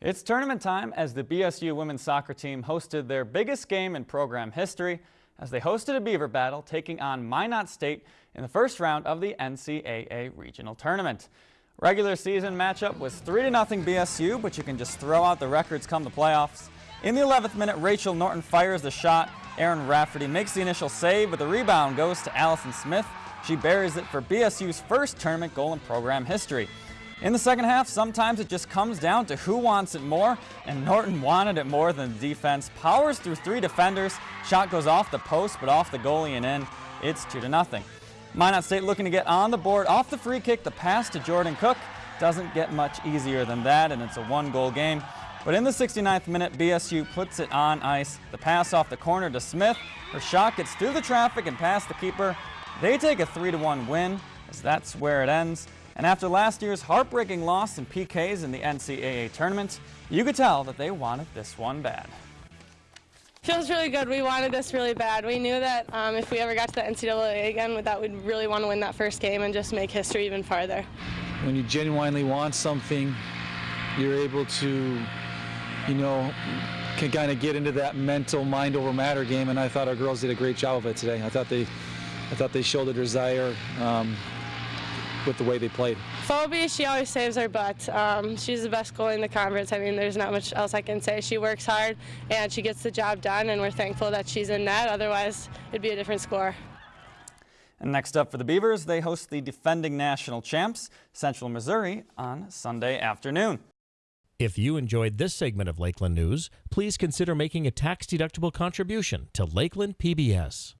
It's tournament time as the BSU women's soccer team hosted their biggest game in program history as they hosted a Beaver battle taking on Minot State in the first round of the NCAA regional tournament. Regular season matchup was 3-0 BSU, but you can just throw out the records come the playoffs. In the 11th minute, Rachel Norton fires the shot. Erin Rafferty makes the initial save, but the rebound goes to Allison Smith. She buries it for BSU's first tournament goal in program history. In the second half, sometimes it just comes down to who wants it more, and Norton wanted it more than the defense. Powers through three defenders, shot goes off the post but off the goalie and in. It's 2 to nothing. Minot State looking to get on the board off the free kick, the pass to Jordan Cook. Doesn't get much easier than that, and it's a one-goal game. But in the 69th minute, BSU puts it on ice. The pass off the corner to Smith. Her shot gets through the traffic and past the keeper. They take a 3-1 win, as that's where it ends. And after last year's heartbreaking loss in PKs in the NCAA tournament, you could tell that they wanted this one bad. Feels really good. We wanted this really bad. We knew that um, if we ever got to the NCAA again, that we'd really want to win that first game and just make history even farther. When you genuinely want something, you're able to, you know, can kind of get into that mental mind over matter game, and I thought our girls did a great job of it today. I thought they, I thought they showed a desire. Um, with the way they played. Phoebe, she always saves her butt. Um, she's the best goalie in the conference. I mean, there's not much else I can say. She works hard and she gets the job done, and we're thankful that she's in net. Otherwise, it'd be a different score. And next up for the Beavers, they host the defending national champs, Central Missouri, on Sunday afternoon. If you enjoyed this segment of Lakeland News, please consider making a tax-deductible contribution to Lakeland PBS.